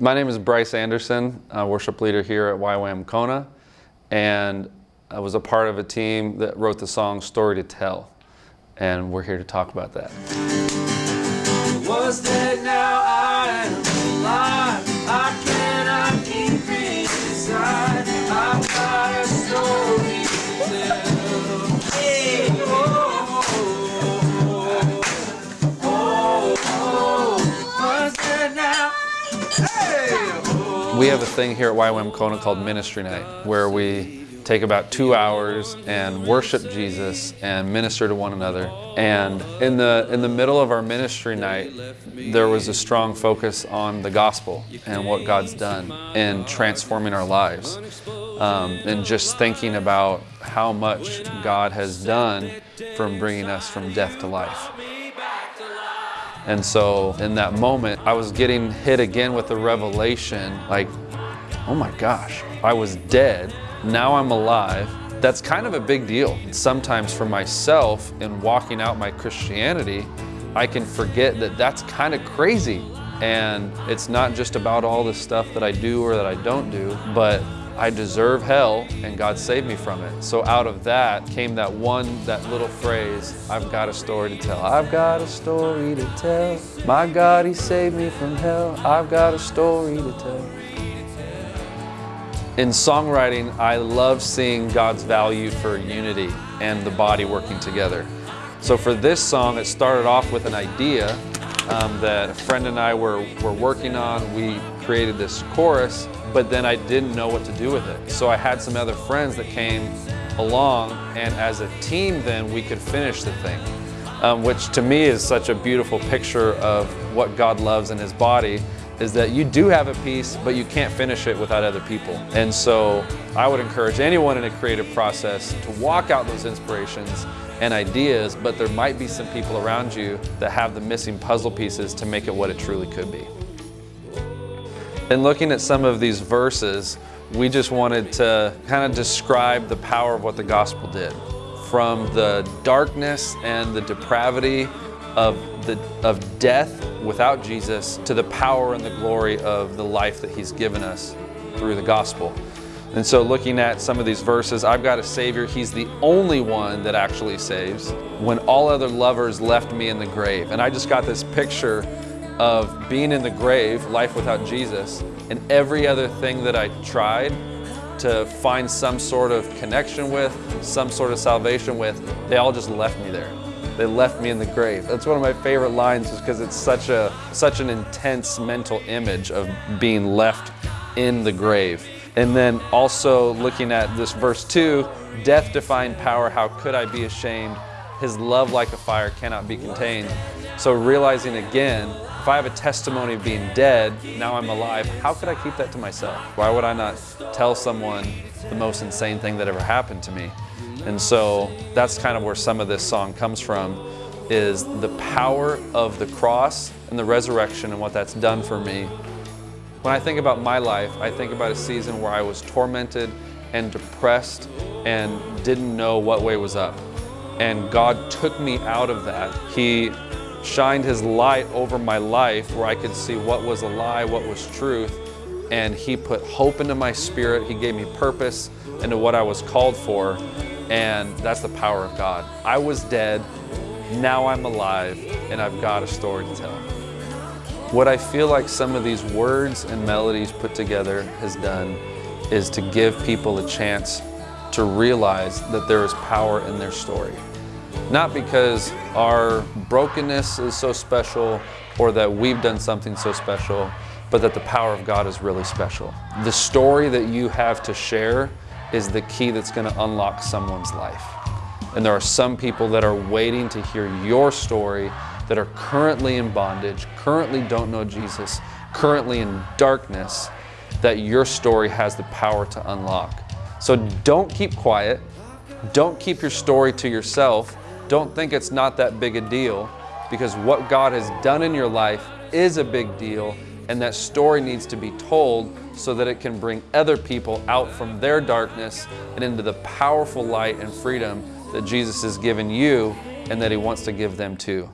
My name is Bryce Anderson, worship leader here at YWAM Kona, and I was a part of a team that wrote the song Story to Tell, and we're here to talk about that. Now I am alive. I cannot inside. I've got a story to tell. Hey, oh, oh, oh, oh, dead now. We have a thing here at YWAM Kona called Ministry Night, where we take about two hours and worship Jesus and minister to one another. And in the, in the middle of our ministry night, there was a strong focus on the gospel and what God's done in transforming our lives. Um, and just thinking about how much God has done from bringing us from death to life. And so in that moment, I was getting hit again with the revelation, like, oh my gosh, I was dead, now I'm alive. That's kind of a big deal. Sometimes for myself in walking out my Christianity, I can forget that that's kind of crazy. And it's not just about all the stuff that I do or that I don't do, but I deserve hell and God saved me from it. So out of that came that one, that little phrase, I've got a story to tell. I've got a story to tell. My God, He saved me from hell. I've got a story to tell. In songwriting, I love seeing God's value for unity and the body working together. So for this song, it started off with an idea um, that a friend and I were, were working on. We created this chorus but then I didn't know what to do with it. So I had some other friends that came along and as a team then we could finish the thing. Um, which to me is such a beautiful picture of what God loves in his body is that you do have a piece, but you can't finish it without other people. And so I would encourage anyone in a creative process to walk out those inspirations and ideas, but there might be some people around you that have the missing puzzle pieces to make it what it truly could be. In looking at some of these verses, we just wanted to kind of describe the power of what the gospel did. From the darkness and the depravity of, the, of death without Jesus to the power and the glory of the life that he's given us through the gospel. And so looking at some of these verses, I've got a Savior, He's the only one that actually saves. When all other lovers left me in the grave. And I just got this picture of being in the grave, life without Jesus, and every other thing that I tried to find some sort of connection with, some sort of salvation with, they all just left me there. They left me in the grave. That's one of my favorite lines just because it's such a such an intense mental image of being left in the grave. And then also looking at this verse 2, death defying power, how could I be ashamed? His love like a fire cannot be contained. So realizing again if I have a testimony of being dead, now I'm alive, how could I keep that to myself? Why would I not tell someone the most insane thing that ever happened to me? And so that's kind of where some of this song comes from, is the power of the cross and the resurrection and what that's done for me. When I think about my life, I think about a season where I was tormented and depressed and didn't know what way was up. And God took me out of that. He shined his light over my life where I could see what was a lie, what was truth. And he put hope into my spirit. He gave me purpose into what I was called for. And that's the power of God. I was dead, now I'm alive, and I've got a story to tell. What I feel like some of these words and melodies put together has done is to give people a chance to realize that there is power in their story. Not because our brokenness is so special or that we've done something so special, but that the power of God is really special. The story that you have to share is the key that's going to unlock someone's life. And there are some people that are waiting to hear your story that are currently in bondage, currently don't know Jesus, currently in darkness, that your story has the power to unlock. So don't keep quiet. Don't keep your story to yourself. Don't think it's not that big a deal because what God has done in your life is a big deal and that story needs to be told so that it can bring other people out from their darkness and into the powerful light and freedom that Jesus has given you and that he wants to give them too.